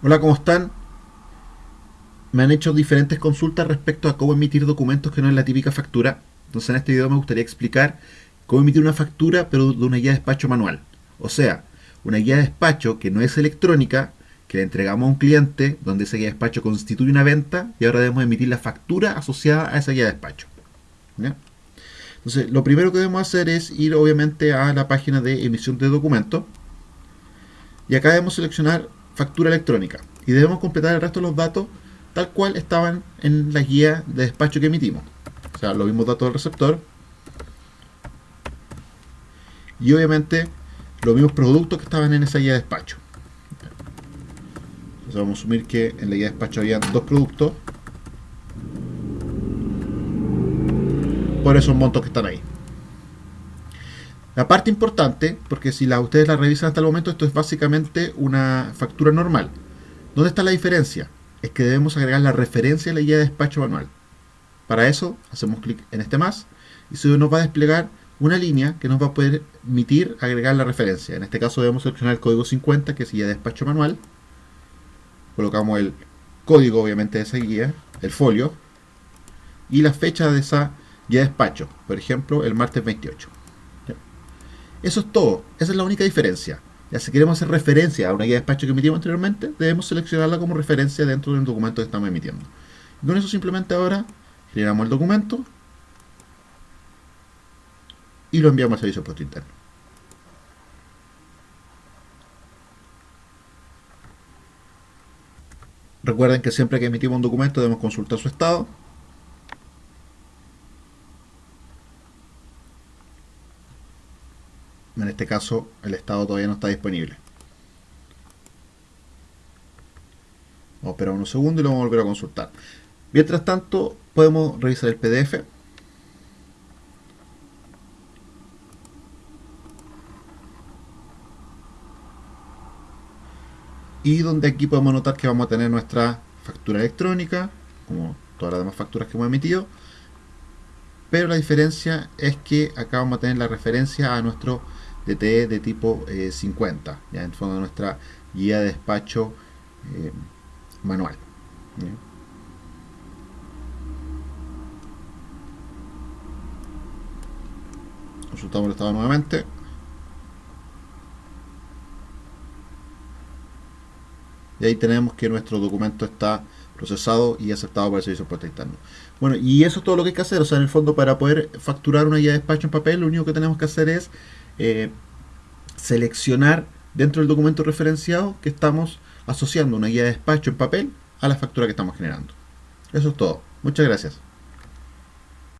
Hola, ¿cómo están? Me han hecho diferentes consultas respecto a cómo emitir documentos que no es la típica factura. Entonces en este video me gustaría explicar cómo emitir una factura pero de una guía de despacho manual. O sea, una guía de despacho que no es electrónica, que le entregamos a un cliente donde esa guía de despacho constituye una venta y ahora debemos emitir la factura asociada a esa guía de despacho. Entonces, lo primero que debemos hacer es ir obviamente a la página de emisión de documentos y acá debemos seleccionar factura electrónica y debemos completar el resto de los datos tal cual estaban en la guía de despacho que emitimos. O sea, los mismos datos del receptor y obviamente los mismos productos que estaban en esa guía de despacho. Entonces vamos a asumir que en la guía de despacho había dos productos por esos montos que están ahí. La parte importante, porque si la, ustedes la revisan hasta el momento, esto es básicamente una factura normal. ¿Dónde está la diferencia? Es que debemos agregar la referencia a la guía de despacho manual. Para eso, hacemos clic en este más y se nos va a desplegar una línea que nos va a permitir agregar la referencia. En este caso debemos seleccionar el código 50, que es guía de despacho manual. Colocamos el código, obviamente, de esa guía, el folio, y la fecha de esa guía de despacho. Por ejemplo, el martes 28. Eso es todo. Esa es la única diferencia. Ya si queremos hacer referencia a una guía de despacho que emitimos anteriormente, debemos seleccionarla como referencia dentro del documento que estamos emitiendo. Y con eso simplemente ahora generamos el documento y lo enviamos al servicio puesto interno. Recuerden que siempre que emitimos un documento debemos consultar su estado en este caso el estado todavía no está disponible. Vamos a esperar unos segundos y lo vamos a volver a consultar. Mientras tanto, podemos revisar el PDF. Y donde aquí podemos notar que vamos a tener nuestra factura electrónica, como todas las demás facturas que hemos emitido. Pero la diferencia es que acá vamos a tener la referencia a nuestro DTE de tipo 50, eh, ya en fondo nuestra guía de despacho eh, manual. Consultamos el estado nuevamente. Y ahí tenemos que nuestro documento está procesado y aceptado por el servicio de puerta interno. Bueno, y eso es todo lo que hay que hacer. O sea, en el fondo, para poder facturar una guía de despacho en papel, lo único que tenemos que hacer es eh, seleccionar dentro del documento referenciado que estamos asociando una guía de despacho en papel a la factura que estamos generando. Eso es todo. Muchas gracias.